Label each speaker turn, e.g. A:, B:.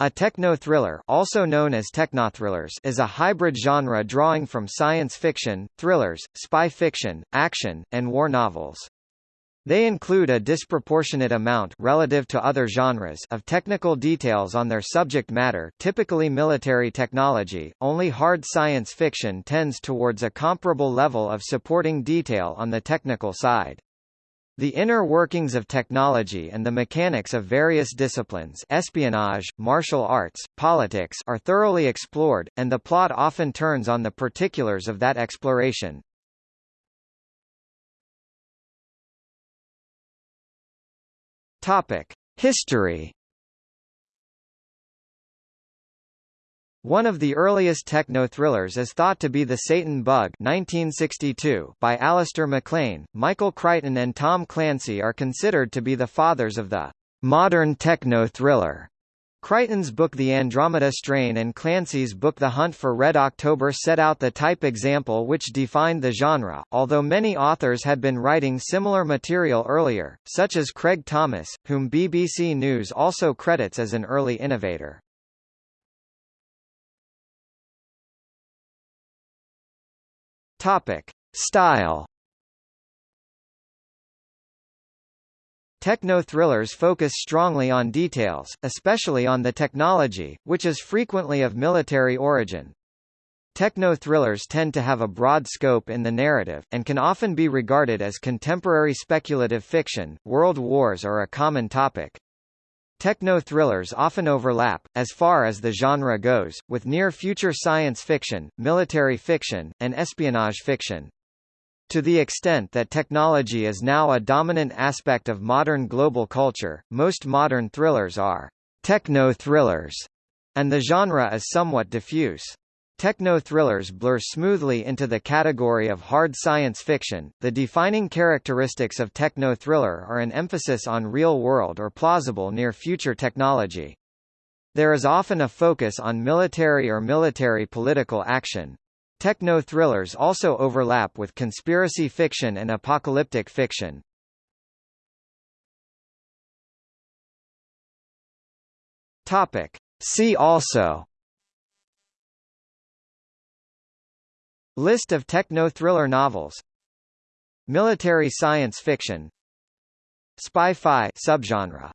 A: A techno-thriller also known as technothrillers is a hybrid genre drawing from science fiction, thrillers, spy fiction, action, and war novels. They include a disproportionate amount relative to other genres of technical details on their subject matter typically military technology, only hard science fiction tends towards a comparable level of supporting detail on the technical side. The inner workings of technology and the mechanics of various disciplines espionage, martial arts, politics are thoroughly explored, and the plot often turns on the particulars of that exploration. History One of the earliest techno-thrillers is thought to be The Satan Bug 1962 by Alistair MacLean. Michael Crichton and Tom Clancy are considered to be the fathers of the modern techno-thriller. Crichton's book The Andromeda Strain and Clancy's book The Hunt for Red October set out the type example which defined the genre, although many authors had been writing similar material earlier, such as Craig Thomas, whom BBC News also credits as an early innovator. Topic: Style. Techno-thrillers focus strongly on details, especially on the technology, which is frequently of military origin. Techno-thrillers tend to have a broad scope in the narrative, and can often be regarded as contemporary speculative fiction, world wars are a common topic. Techno-thrillers often overlap, as far as the genre goes, with near-future science fiction, military fiction, and espionage fiction. To the extent that technology is now a dominant aspect of modern global culture, most modern thrillers are techno-thrillers, and the genre is somewhat diffuse. Techno-thrillers blur smoothly into the category of hard science fiction. The defining characteristics of techno-thriller are an emphasis on real-world or plausible near-future technology. There is often a focus on military or military political action. Techno-thrillers also overlap with conspiracy fiction and apocalyptic fiction. Topic. See also List of techno-thriller novels. Military science fiction. Spy-fi subgenre